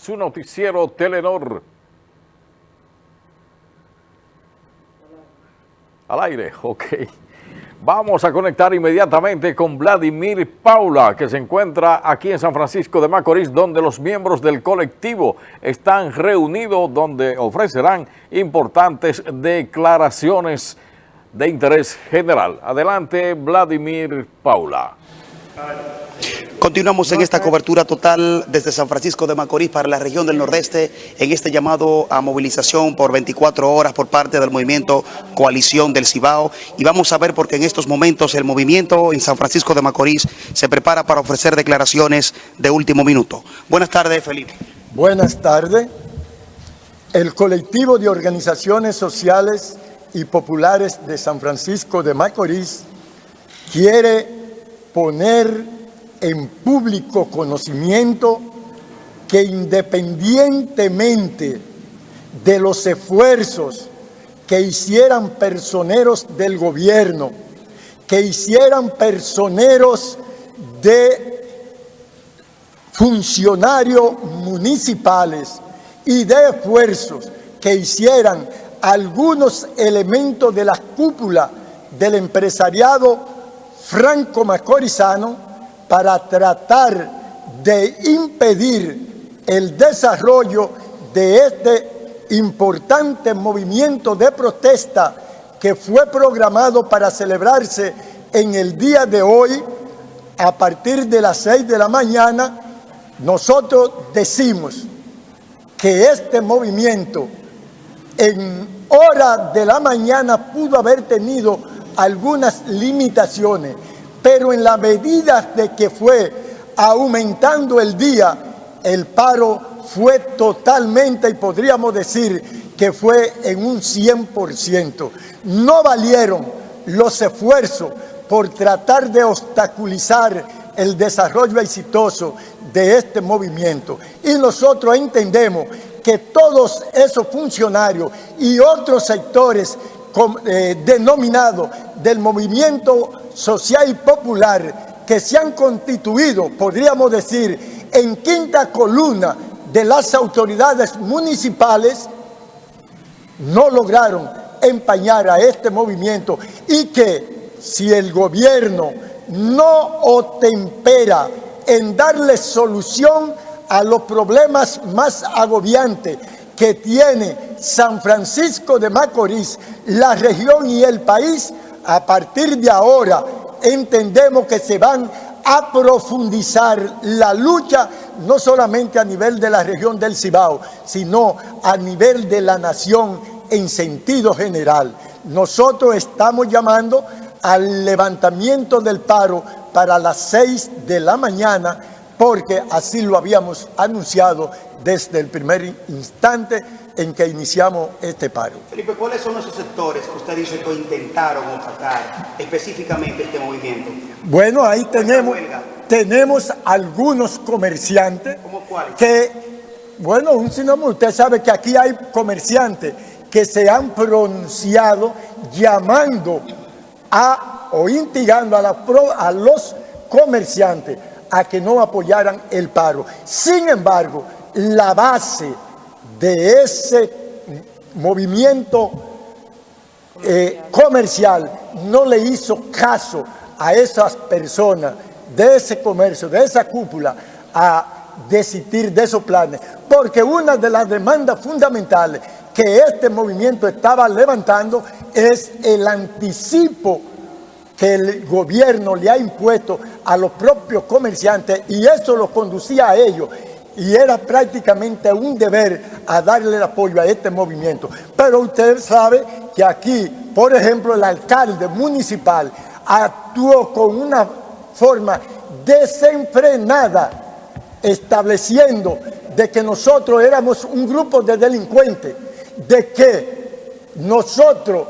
su noticiero Telenor. Al aire, ok. Vamos a conectar inmediatamente con Vladimir Paula, que se encuentra aquí en San Francisco de Macorís, donde los miembros del colectivo están reunidos, donde ofrecerán importantes declaraciones de interés general. Adelante, Vladimir Paula. Continuamos en esta cobertura total desde San Francisco de Macorís para la región del Nordeste en este llamado a movilización por 24 horas por parte del movimiento Coalición del Cibao y vamos a ver porque en estos momentos el movimiento en San Francisco de Macorís se prepara para ofrecer declaraciones de último minuto. Buenas tardes, Felipe. Buenas tardes. El colectivo de organizaciones sociales y populares de San Francisco de Macorís quiere poner en público conocimiento que independientemente de los esfuerzos que hicieran personeros del gobierno, que hicieran personeros de funcionarios municipales y de esfuerzos que hicieran algunos elementos de la cúpula del empresariado franco-macorizano, para tratar de impedir el desarrollo de este importante movimiento de protesta que fue programado para celebrarse en el día de hoy a partir de las 6 de la mañana, nosotros decimos que este movimiento en hora de la mañana pudo haber tenido algunas limitaciones, pero en la medida de que fue aumentando el día, el paro fue totalmente, y podríamos decir que fue en un 100%. No valieron los esfuerzos por tratar de obstaculizar el desarrollo exitoso de este movimiento. Y nosotros entendemos que todos esos funcionarios y otros sectores eh, denominados del movimiento social y popular que se han constituido, podríamos decir, en quinta columna de las autoridades municipales, no lograron empañar a este movimiento y que si el gobierno no otempera en darle solución a los problemas más agobiantes que tiene San Francisco de Macorís, la región y el país, a partir de ahora entendemos que se van a profundizar la lucha no solamente a nivel de la región del Cibao, sino a nivel de la nación en sentido general. Nosotros estamos llamando al levantamiento del paro para las seis de la mañana porque así lo habíamos anunciado desde el primer instante en que iniciamos este paro. Felipe, ¿cuáles son esos sectores que usted dice que intentaron atacar específicamente este movimiento? Bueno, ahí tenemos, tenemos algunos comerciantes ¿Cómo cuáles? que, bueno, un sinónimo, usted sabe que aquí hay comerciantes que se han pronunciado llamando a o instigando a, la, a los comerciantes a que no apoyaran el paro. Sin embargo, la base de ese movimiento eh, comercial no le hizo caso a esas personas de ese comercio, de esa cúpula, a desistir de esos planes. Porque una de las demandas fundamentales que este movimiento estaba levantando es el anticipo que el gobierno le ha impuesto a los propios comerciantes y eso los conducía a ellos y era prácticamente un deber a darle el apoyo a este movimiento. Pero usted sabe que aquí, por ejemplo, el alcalde municipal actuó con una forma desenfrenada, estableciendo de que nosotros éramos un grupo de delincuentes, de que nosotros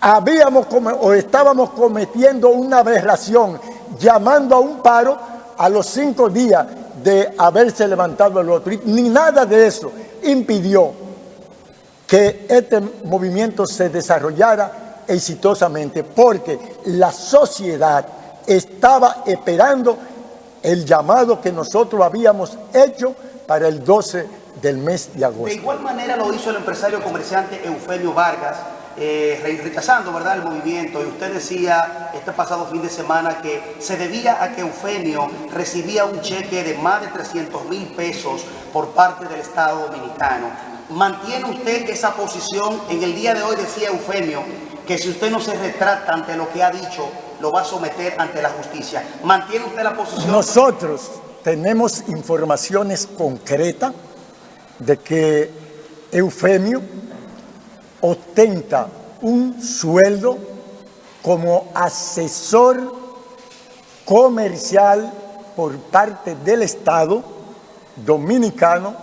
habíamos o estábamos cometiendo una aberración, llamando a un paro a los cinco días de haberse levantado el otro. Ni nada de eso impidió que este movimiento se desarrollara exitosamente, porque la sociedad estaba esperando el llamado que nosotros habíamos hecho para el 12 del mes de agosto. De igual manera lo hizo el empresario comerciante Eufemio Vargas, eh, rechazando ¿verdad? el movimiento. Y usted decía este pasado fin de semana que se debía a que Eufemio recibía un cheque de más de 300 mil pesos por parte del Estado Dominicano. ¿Mantiene usted esa posición? En el día de hoy decía Eufemio que si usted no se retrata ante lo que ha dicho, lo va a someter ante la justicia. ¿Mantiene usted la posición? Nosotros tenemos informaciones concretas de que Eufemio ostenta un sueldo como asesor comercial por parte del Estado dominicano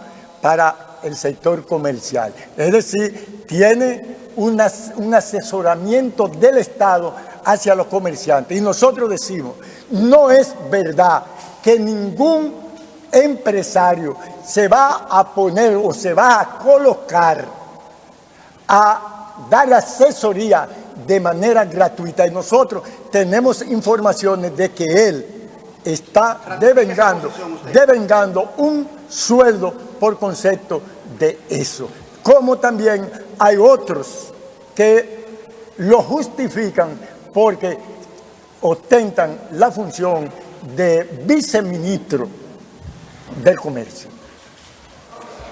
para el sector comercial. Es decir, tiene un asesoramiento del Estado hacia los comerciantes. Y nosotros decimos, no es verdad que ningún empresario se va a poner o se va a colocar a dar asesoría de manera gratuita y nosotros tenemos informaciones de que él está devengando, devengando un sueldo por concepto de eso. Como también hay otros que lo justifican porque ostentan la función de viceministro del comercio.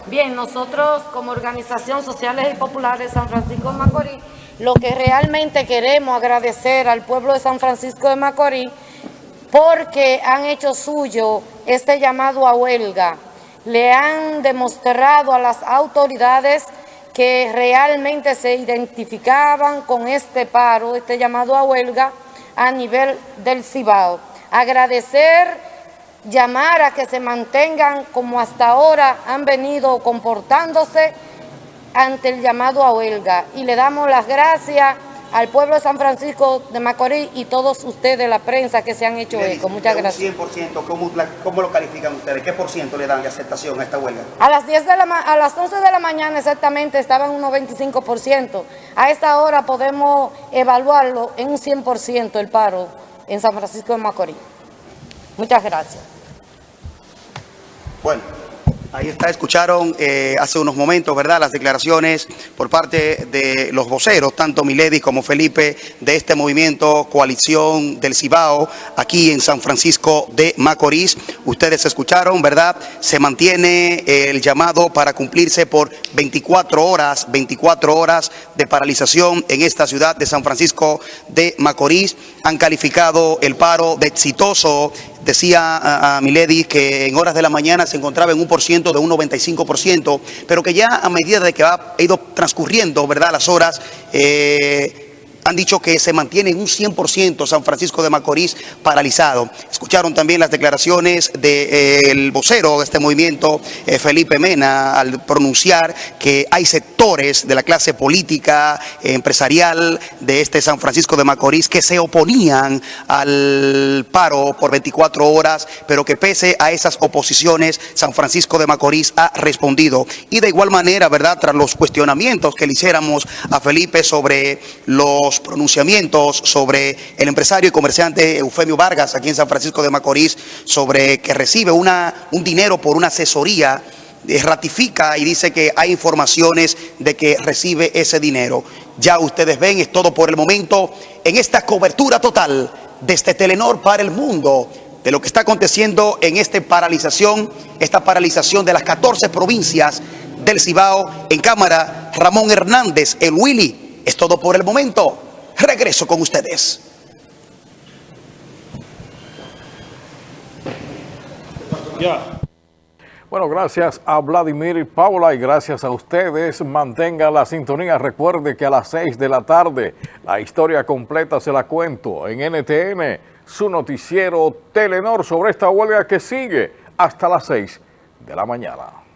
Bien, nosotros como Organización Sociales y Populares de San Francisco de Macorís, lo que realmente queremos agradecer al pueblo de San Francisco de Macorís porque han hecho suyo este llamado a huelga. Le han demostrado a las autoridades que realmente se identificaban con este paro, este llamado a huelga a nivel del Cibao. Agradecer llamar a que se mantengan como hasta ahora han venido comportándose ante el llamado a huelga. Y le damos las gracias al pueblo de San Francisco de Macorís y todos ustedes, la prensa, que se han hecho eco. Muchas gracias. 100%, ¿cómo, ¿cómo, lo califican ustedes? ¿Qué por ciento le dan de aceptación a esta huelga? A las, 10 de la a las 11 de la mañana exactamente estaba en un 95%. A esta hora podemos evaluarlo en un 100% el paro en San Francisco de Macorís. Muchas gracias. Bueno, ahí está, escucharon eh, hace unos momentos, ¿verdad?, las declaraciones por parte de los voceros, tanto Milady como Felipe, de este movimiento Coalición del Cibao, aquí en San Francisco de Macorís. Ustedes escucharon, ¿verdad?, se mantiene el llamado para cumplirse por 24 horas, 24 horas de paralización en esta ciudad de San Francisco de Macorís. Han calificado el paro de exitoso Decía a, Milady que en horas de la mañana se encontraba en un por ciento de un 95%, pero que ya a medida de que ha ido transcurriendo, ¿verdad?, las horas, eh, han dicho que se mantiene en un 100% San Francisco de Macorís paralizado. Escucharon también las declaraciones del vocero de este movimiento, eh, Felipe Mena, al pronunciar que hay sectores de la clase política, empresarial de este San Francisco de Macorís que se oponían al paro por 24 horas, pero que pese a esas oposiciones, San Francisco de Macorís ha respondido. Y de igual manera, ¿verdad?, tras los cuestionamientos que le hiciéramos a Felipe sobre los pronunciamientos sobre el empresario y comerciante Eufemio Vargas aquí en San Francisco de Macorís sobre que recibe una, un dinero por una asesoría eh, ratifica y dice que hay informaciones de que recibe ese dinero. Ya ustedes ven, es todo por el momento en esta cobertura total de este Telenor para el mundo de lo que está aconteciendo en esta paralización, esta paralización de las 14 provincias del Cibao. En cámara, Ramón Hernández, el Willy. Es todo por el momento. Regreso con ustedes. Bueno, gracias a Vladimir Paula y gracias a ustedes. Mantenga la sintonía. Recuerde que a las 6 de la tarde la historia completa se la cuento en NTN, su noticiero Telenor sobre esta huelga que sigue hasta las 6 de la mañana.